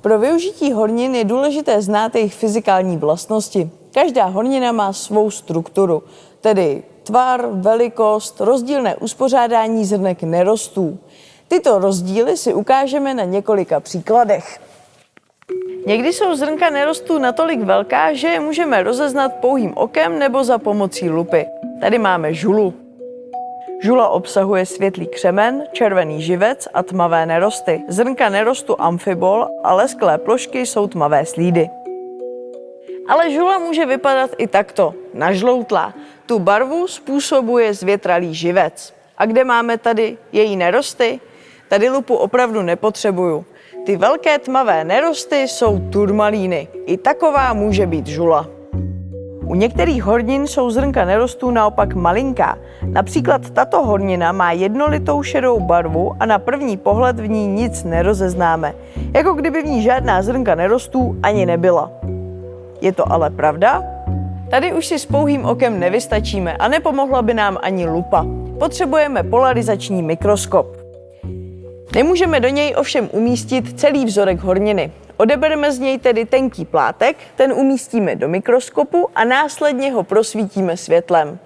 Pro využití hornin je důležité znát jejich fyzikální vlastnosti. Každá hornina má svou strukturu, tedy tvar, velikost, rozdílné uspořádání zrnek nerostů. Tyto rozdíly si ukážeme na několika příkladech. Někdy jsou zrnka nerostů natolik velká, že je můžeme rozeznat pouhým okem nebo za pomocí lupy. Tady máme žulu. Žula obsahuje světlý křemen, červený živec a tmavé nerosty. Zrnka nerostu amfibol a lesklé plošky jsou tmavé slídy. Ale žula může vypadat i takto, nažloutlá. Tu barvu způsobuje zvětralý živec. A kde máme tady její nerosty? Tady lupu opravdu nepotřebuju. Ty velké tmavé nerosty jsou turmalíny. I taková může být žula. U některých hornin jsou zrnka nerostů naopak malinká. Například tato hornina má jednolitou šedou barvu a na první pohled v ní nic nerozeznáme. Jako kdyby v ní žádná zrnka nerostů ani nebyla. Je to ale pravda? Tady už si s pouhým okem nevystačíme a nepomohla by nám ani lupa. Potřebujeme polarizační mikroskop. Nemůžeme do něj ovšem umístit celý vzorek horniny. Odebereme z něj tedy tenký plátek, ten umístíme do mikroskopu a následně ho prosvítíme světlem.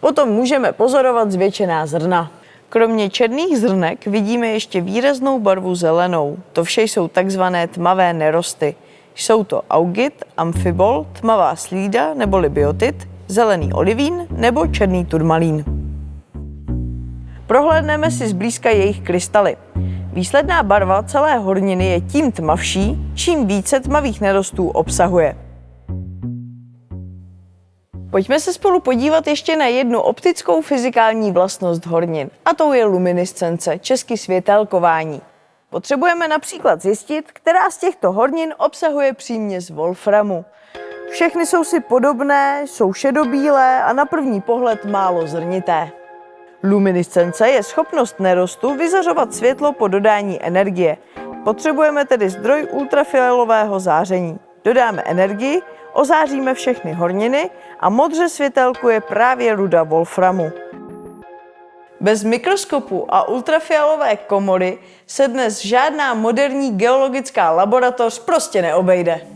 Potom můžeme pozorovat zvětšená zrna. Kromě černých zrnek vidíme ještě výraznou barvu zelenou. To vše jsou takzvané tmavé nerosty. Jsou to augit, amfibol, tmavá slída neboli biotit, zelený olivín nebo černý turmalín. Prohlédneme si zblízka jejich krystaly. Výsledná barva celé horniny je tím tmavší, čím více tmavých nerostů obsahuje. Pojďme se spolu podívat ještě na jednu optickou fyzikální vlastnost hornin, a to je luminiscence, česky světelkování. Potřebujeme například zjistit, která z těchto hornin obsahuje příměs wolframu. Všechny jsou si podobné, jsou šedobílé a na první pohled málo zrnité. Luminiscence je schopnost nerostu vyzařovat světlo po dodání energie. Potřebujeme tedy zdroj ultrafialového záření. Dodáme energii, ozáříme všechny horniny a modře světelkuje právě ruda wolframu. Bez mikroskopu a ultrafialové komory se dnes žádná moderní geologická laboratoř prostě neobejde.